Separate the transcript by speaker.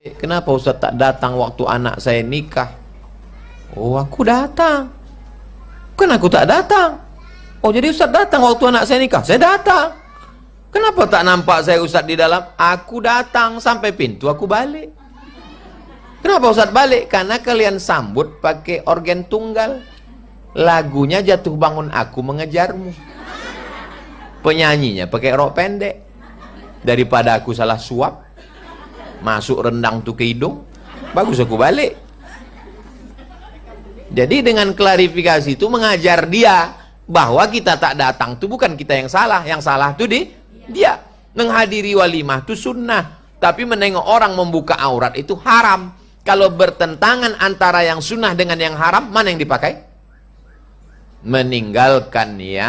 Speaker 1: Kenapa Ustaz tak datang waktu anak saya nikah? Oh, aku datang. Kan aku tak datang. Oh, jadi Ustaz datang waktu anak saya nikah? Saya datang. Kenapa tak nampak saya Ustaz di dalam? Aku datang sampai pintu aku balik. Kenapa Ustaz balik? Karena kalian sambut pakai organ tunggal. Lagunya jatuh bangun aku mengejarmu. Penyanyinya pakai rok pendek. Daripada aku salah suap masuk rendang tuh ke hidung bagus aku balik. Jadi dengan klarifikasi itu mengajar dia bahwa kita tak datang itu bukan kita yang salah yang salah itu di dia. Menghadiri walimah itu sunnah tapi menengok orang membuka aurat itu haram. Kalau bertentangan antara yang sunnah dengan yang haram mana yang dipakai? Meninggalkan yang